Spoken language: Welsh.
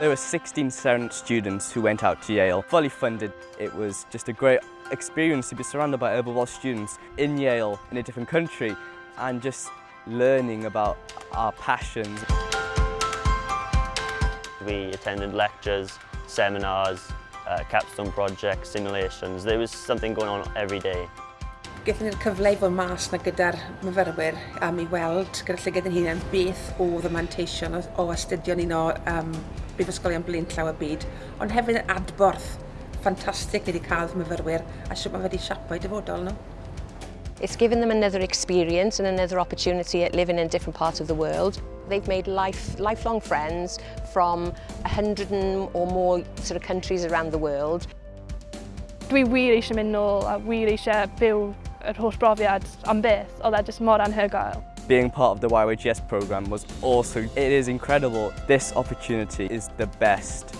There were 16 Serent students who went out to Yale, fully funded. It was just a great experience to be surrounded by Herbal students in Yale, in a different country, and just learning about our passions. We attended lectures, seminars, uh, capstone projects, simulations. There was something going on every day. Gethon ni'r cyfle i fod mas na gyda'r myfyrwyr am i weld gyda llygad yn hunain beth oedd y manteision o, o astudio ni o um, brifysgolion blin llaw y byd, ond hefyd yn adborth ffantastig ni wedi cael myfyrwyr a siwt mae wedi siapau dyfodol nhw. It's given them another experience and another opportunity at living in different parts of the world. They've made life, lifelong friends from 100 or more sort of countries around the world. Dwi wir eisiau mynd nôl a wir eisiau byw yr holl brofiad am beth, oedd e jyst mor anhygoel. Being part of the YYGS program was awesome. It is incredible. This opportunity is the best